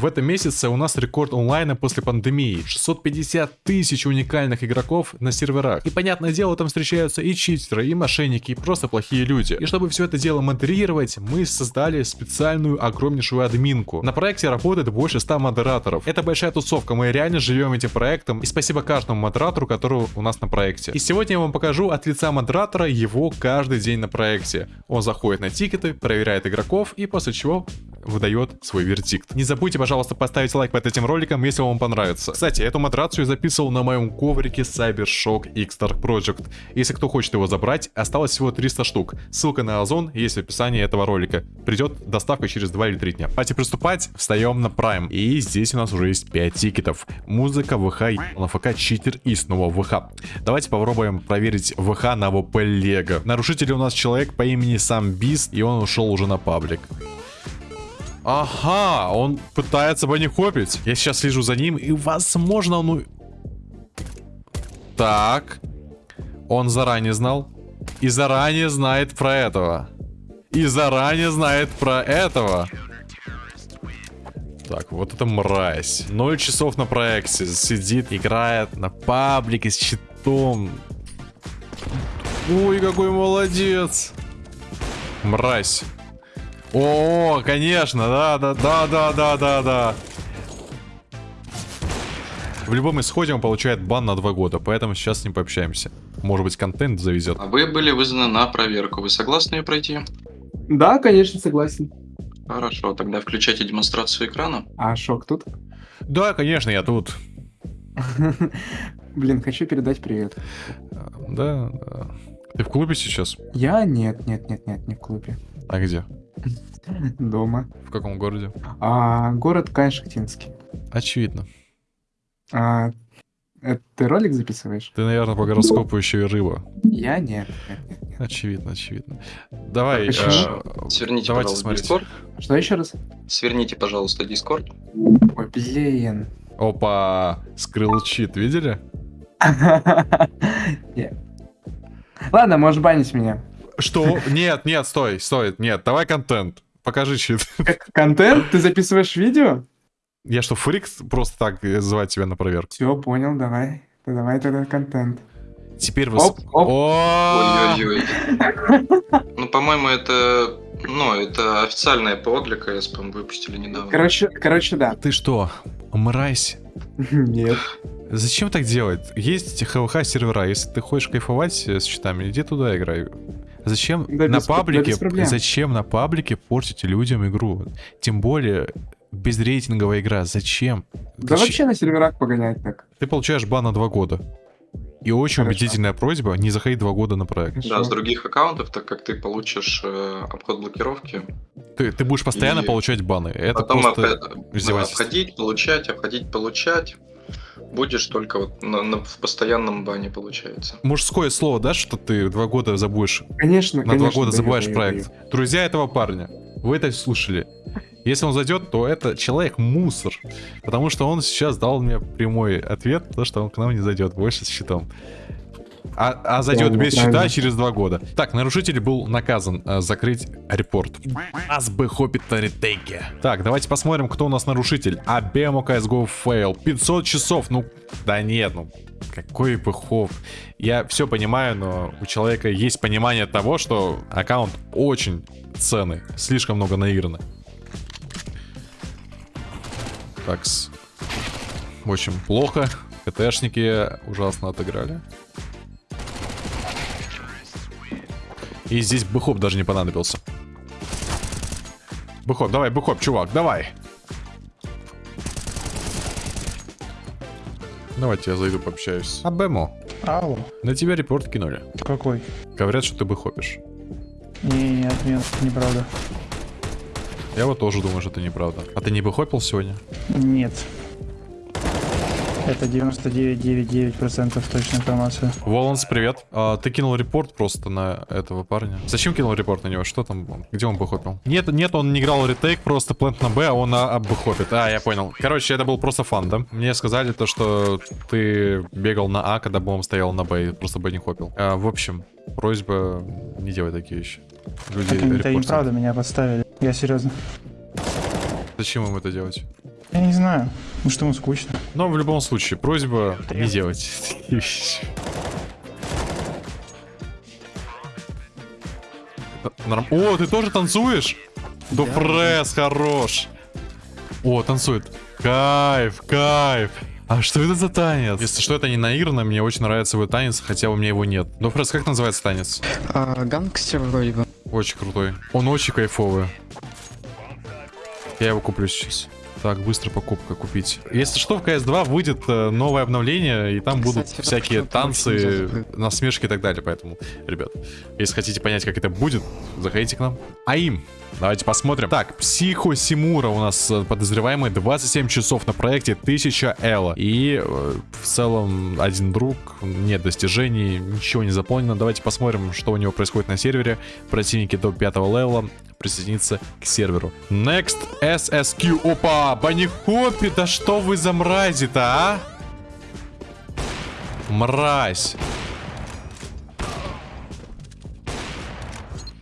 В этом месяце у нас рекорд онлайна после пандемии. 650 тысяч уникальных игроков на серверах. И понятное дело, там встречаются и читеры, и мошенники, и просто плохие люди. И чтобы все это дело модерировать, мы создали специальную огромнейшую админку. На проекте работает больше 100 модераторов. Это большая тусовка, мы реально живем этим проектом. И спасибо каждому модератору, который у нас на проекте. И сегодня я вам покажу от лица модератора его каждый день на проекте. Он заходит на тикеты, проверяет игроков и после чего выдает свой вердикт. Не забудьте, пожалуйста, поставить лайк под этим роликом, если вам понравится. Кстати, эту матрацию я записывал на моем коврике CyberShock X-Dark Project. Если кто хочет его забрать, осталось всего 300 штук. Ссылка на Озон есть в описании этого ролика. Придет доставка через 2 или 3 дня. Давайте приступать, встаем на Prime. И здесь у нас уже есть 5 тикетов. Музыка, ВХ, на читер и снова ВХ. Давайте попробуем проверить ВХ на ВП Лего. Нарушитель у нас человек по имени Сам Бист, и он ушел уже на паблик. Ага, он пытается банихопить. Я сейчас слежу за ним, и возможно он... Так. Он заранее знал. И заранее знает про этого. И заранее знает про этого. Так, вот это мразь. 0 часов на проекте. Сидит, играет на паблике с щитом. Ой, какой молодец. Мразь. О, конечно, да, да, да, да, да, да, да. В любом исходе он получает бан на два года, поэтому сейчас с ним пообщаемся. Может быть, контент завезет. А вы были вызваны на проверку. Вы согласны ее пройти? Да, конечно, согласен. Хорошо, тогда включайте демонстрацию экрана. А Шок тут? Да, конечно, я тут. Блин, хочу передать привет. Да, да. Ты в клубе сейчас? Я? Нет, нет, нет, нет, не в клубе. А где? Дома. В каком городе? А, город Кайшахтинский. Очевидно. А, это ты ролик записываешь? Ты, наверное, по гороскопу еще и рыба. Я нет. нет, нет, нет. Очевидно, очевидно. Давай, э, Сверните, давайте пожалуйста, смотреть. Discord. Что еще раз? Сверните, пожалуйста, Discord. Ой, блин. Опа, скрыл чит, видели? Не. Ладно, можешь банить меня. Что? Нет, нет, стой, стой, нет, давай контент. Покажи чит. К- Контент? Ты записываешь видео? Я что, фрик просто так э, звать тебя на проверку? Все, понял, давай. Да Давай тогда контент. Теперь вы... Оп, оп. Ой-ой-ой. Ну, по-моему, это... Ну, это официальное ПО для КС, по-моему, выпустили недавно. Короче, короче, да. Ты что, мразь? Нет. Зачем так делать? Есть ХВХ сервера, если ты хочешь кайфовать э, с счетами, иди туда играй. Зачем Да на без да паблике, проблем. зачем на паблике портить людям игру? Тем более безрейтинговая игра, зачем? Да Ты, вообще на серверах погонять так. ты получаешь бан на два года. И очень Хорошо. убедительная просьба не заходить два года на проект. Да, Хорошо. с других аккаунтов, так как ты получишь э, обход блокировки. Ты, ты будешь постоянно И получать баны. Это потом просто издевательство. обходить, получать, обходить, получать. Будешь только вот на- на- в постоянном бане, получается. Мужское слово, да, что ты два года забудешь Конечно, на два конечно, года даю, забываешь даю, проект. Друзья этого парня, вы это слушали. Если он зайдет, то это человек мусор. Потому что он сейчас дал мне прямой ответ, то что он к нам не зайдет больше с щитом. А, а зайдет без правильно. через два года. Так, нарушитель был наказан э, закрыть репорт. Нас бы хопит на ретейке. Так, давайте посмотрим, кто у нас нарушитель. Абемо CSGO фейл. 500 часов. Ну, да нет, ну, какой пыхов. Я все понимаю, но у человека есть понимание того, что аккаунт очень ценный. Слишком много наиграно. Так, очень плохо. КТшники ужасно отыграли. И здесь бэхоп даже не понадобился. Бэхоп, давай, бэхоп, чувак, давай. Давайте я зайду пообщаюсь. А Бэмо, Алло, на тебя report кинули. какой? Говорят, что ты бэхопишь. Нет, нет, неправда. Я вот тоже думаю, что это неправда. А ты не бэхопил сегодня? Нет. Это 99,99% точная информация. Воланс, привет. А, ты кинул report просто на этого парня. Зачем кинул report на него? Что там? Где он бэхопил? Нет, нет, он не играл retake, просто plant на Б, а он на А бэхопит. А, я понял. Короче, это был просто фан, да? Мне сказали то, что ты бегал на А, когда бомб стоял на Б, и просто Б не хопил. А, в общем, просьба не делай такие вещи. Люди это репортят. неправда, меня подставили. Я серьезно. Зачем им это делать? Я не знаю. Ну что ему скучно. Но в любом случае, просьба не делать такие вещи. Норм- О, ты тоже танцуешь? Да пресс, хорош. О, танцует. Кайф, кайф. А что это за танец? Если что, это не наигранно, мне очень нравится его танец, хотя у меня его нет. Дофрес, как называется танец? А, гангстер вроде бы. Очень крутой. Он очень кайфовый. Я его куплю сейчас. Так, быстро покупка купить. Если что, в CS2 выйдет э, новое обновление, и там будут Кстати, всякие Rockstar очень танцы, насмешки и так далее. Поэтому, ребят, если хотите понять, как это будет, заходите к нам. АИМ. Давайте посмотрим. Так, Психо Симура у нас э, подозреваемый 27 часов на проекте 1000 Элла. И э, в целом один друг, нет достижений, ничего не заполнено. Давайте посмотрим, что у него происходит на сервере. Противники до 5 левела присоединиться к серверу. Next SSQ. Опа, Банихопи, да что вы за мрази-то, а? Мразь.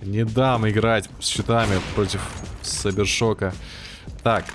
Не дам играть с щитами против Сабершока. Так.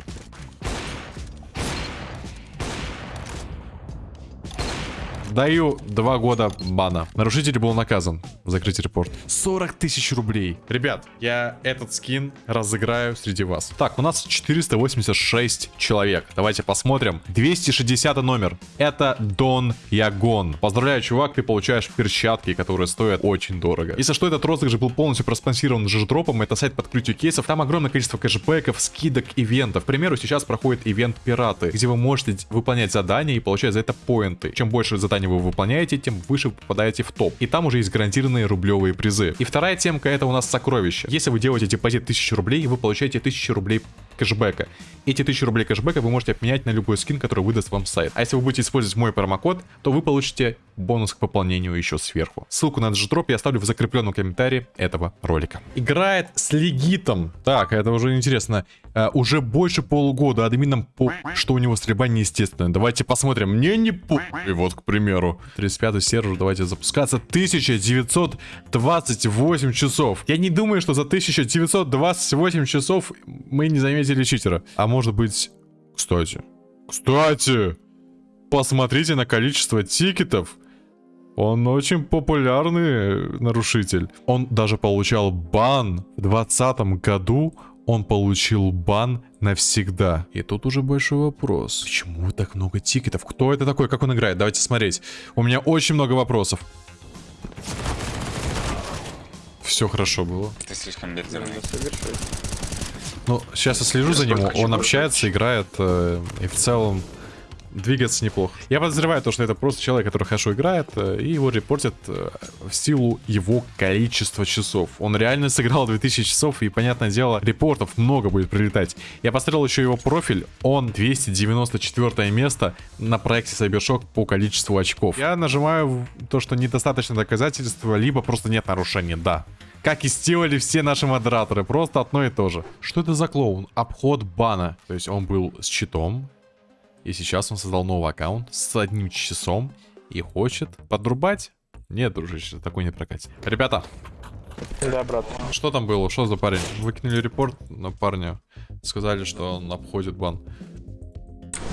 Даю два года бана. Нарушитель был наказан. Закрыть репорт. 40 тысяч рублей. Ребят, я этот скин разыграю среди вас. Так, у нас 486 человек. Давайте посмотрим. 260 номер. Это Дон Ягон. Поздравляю, чувак, ты получаешь перчатки, которые стоят очень дорого. Если что, этот розыгрыш был полностью проспонсирован жиждропом. Это сайт по открытию кейсов. Там огромное количество кэшбэков, скидок, ивентов. К примеру, сейчас проходит ивент Пираты, где вы можете выполнять задания и получать за это поинты. Чем больше заданий вы выполняете, тем выше вы попадаете в топ. И там уже есть гарантированные рублевые призы. И вторая темка это у нас сокровища. Если вы делаете депозит 1000 рублей, вы получаете 1000 рублей кэшбэка. Эти 1000 рублей кэшбэка вы можете обменять на любой скин, который выдаст вам сайт. А если вы будете использовать мой промокод, то вы получите бонус к пополнению еще сверху. Ссылку на этот дроп я оставлю в закрепленном комментарии этого ролика. Играет с Легитом. Так, это уже интересно. Э, уже больше полугода админам по, что у него стрельба неестественная. Давайте посмотрим. Мне не по... И вот, к примеру, 35 сервер, давайте запускаться. 1928 часов. Я не думаю, что за 1928 часов мы не заметили читера. А может быть... Кстати. Кстати! Посмотрите на количество тикетов. Он очень популярный нарушитель. Он даже получал бан в 2020 году. Он получил бан навсегда. И тут уже большой вопрос. Почему так много тикетов? Кто это такой? Как он играет? Давайте смотреть. У меня очень много вопросов. Все хорошо было. Ты слишком лидерный. Ну, сейчас я слежу за ним. Он общается, играет. э, и в целом двигается неплохо. Я подозреваю то, что это просто человек, который хорошо играет, э, и его репортят э, в силу его количества часов. Он реально сыграл 2000 часов, и, понятное дело, репортов много будет прилетать. Я посмотрел еще его профиль, он 294 место на проекте Cybershock по количеству очков. Я нажимаю то, что недостаточно доказательства, либо просто нет нарушений, да. Как и сделали все наши модераторы, просто одно и то же. Что это за клоун? Обход бана. То есть он был с читом, и сейчас он создал новый аккаунт с одним часом и хочет подрубать. Нет, дружище, такой не прокатит. Ребята, Да, брат. что там было? Что за парень? Выкинули репорт на парня. Сказали, что он обходит бан.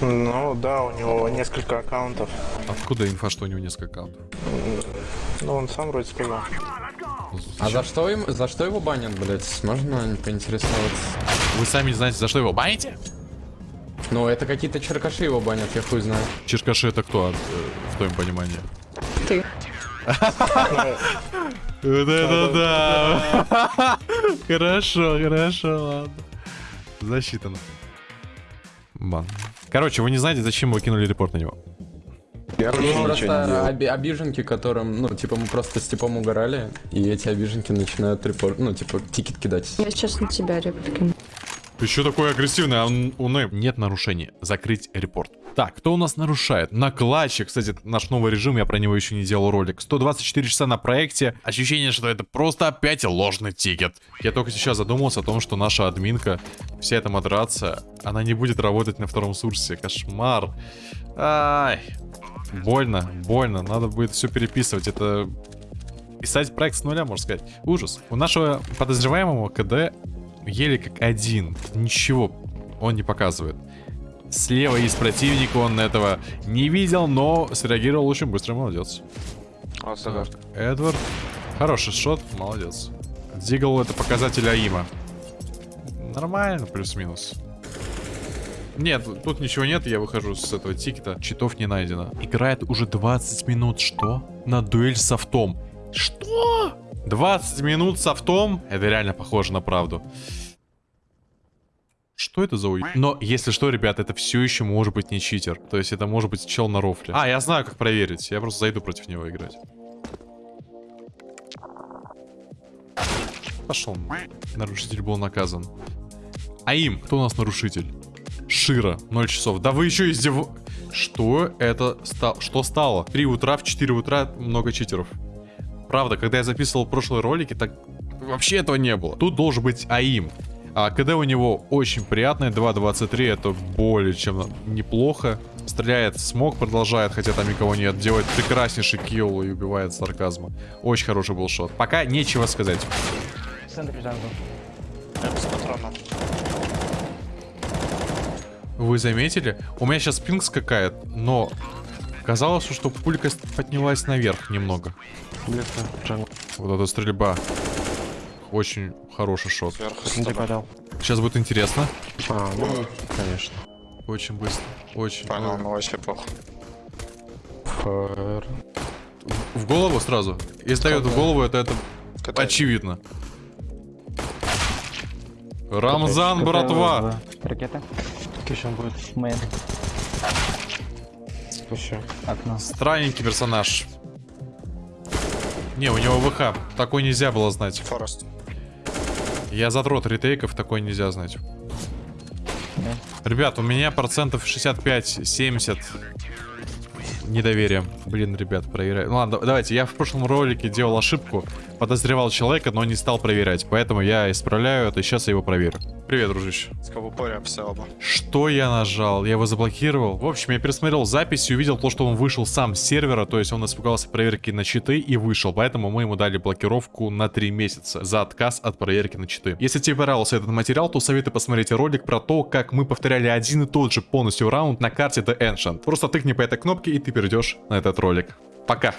Ну да, у него несколько аккаунтов. Откуда инфа, что у него несколько аккаунтов? Ну, он сам вроде сказал. А за что, им, за что его банят, блять? Можно поинтересоваться? Вы сами не знаете, за что его баните? Ну, это какие-то черкаши его банят, я хуй знаю. Черкаши это кто, э, в твоем понимании? Ты. Вот это да! Хорошо, хорошо, ладно. Засчитано. Бан. Короче, вы не знаете, зачем вы кинули репорт на него. Есть просто оби- обиженки, которым, ну, типа, мы просто с типом угорали, и эти обиженки начинают report, ну, типа, ticket кидать. Я сейчас на тебя реплики. Ты что такой агрессивный? А он- у Нэп нет нарушений. Закрыть report. Так, кто у нас нарушает? Накладчик, кстати, наш новый режим, я про него еще не делал ролик. 124 часа на проекте. Ощущение, что это просто опять ложный ticket. Я только сейчас задумался о том, что наша админка, вся эта модерация, она не будет работать на втором сурсе. Кошмар. Ай. Больно, больно. Надо будет все переписывать. Это писать проект с нуля, можно сказать. Ужас. У нашего подозреваемого КД еле как один. Ничего. он не показывает. Слева из противника он этого не видел, но среагировал очень быстро, молодец. Так, Эдвард. Хороший шот, молодец. Дигл это показатель АИМа. Нормально, плюс-минус. Нет, тут ничего нет, я выхожу с этого тикета. Читов не найдено. Играет уже 20 минут. Что? На дуэль с автом. Что? 20 минут с автом? Это реально похоже на правду. Что это за уй... Но, если что, ребят, это все еще может быть не читер. То есть это может быть чел на рофле. А, я знаю, как проверить. Я просто зайду против него играть. Пошел. Нарушитель был наказан. А им? Кто у нас нарушитель? Шира, 0 часов. Да вы еще издев... Что это стало? Что стало? 3 утра, в 4 утра много читеров. Правда, когда я записывал прошлые ролики, так вообще этого не было. Тут должен быть АИМ. А КД у него очень приятный, 2.23, это более чем неплохо. Стреляет смог, продолжает, хотя там никого нет. Делает прекраснейший килл и убивает сарказма. Очень хороший был шот. Пока нечего сказать. Вы заметили? У меня сейчас пинг скакает, но казалось, что пулька поднялась наверх немного. Вот эта стрельба. Очень хороший шот. Сейчас будет интересно. А, ну, конечно. Очень быстро. Очень. Понял, ну вообще плохо. Фэр. В голову сразу. Если дает в голову, это, это Катай. очевидно. Рамзан, братва! Ракета. Еще будет. Мейн. Еще. Окно. Странненький персонаж. Не, у него ВХ. Такой нельзя было знать. Форест. Я задрот ретейков, такой нельзя знать. Ребят, у меня процентов 65-70 недоверия. Блин, ребят, проверяю. Ну ладно, давайте. Я в прошлом ролике делал ошибку. Подозревал человека, но не стал проверять. Поэтому я исправляю это, сейчас я его проверю. Привет, дружище. С кого все оба. Что я нажал? Я его заблокировал. В общем, я пересмотрел запись и увидел то, что он вышел сам с сервера, то есть он испугался проверки на читы и вышел. Поэтому мы ему дали блокировку на 3 месяца за отказ от проверки на читы. Если тебе понравился этот материал, то советую посмотреть ролик про то, как мы повторяли один и тот же полностью раунд на карте The Ancient. Просто тыкни по этой кнопке и ты перейдешь на этот ролик. Пока!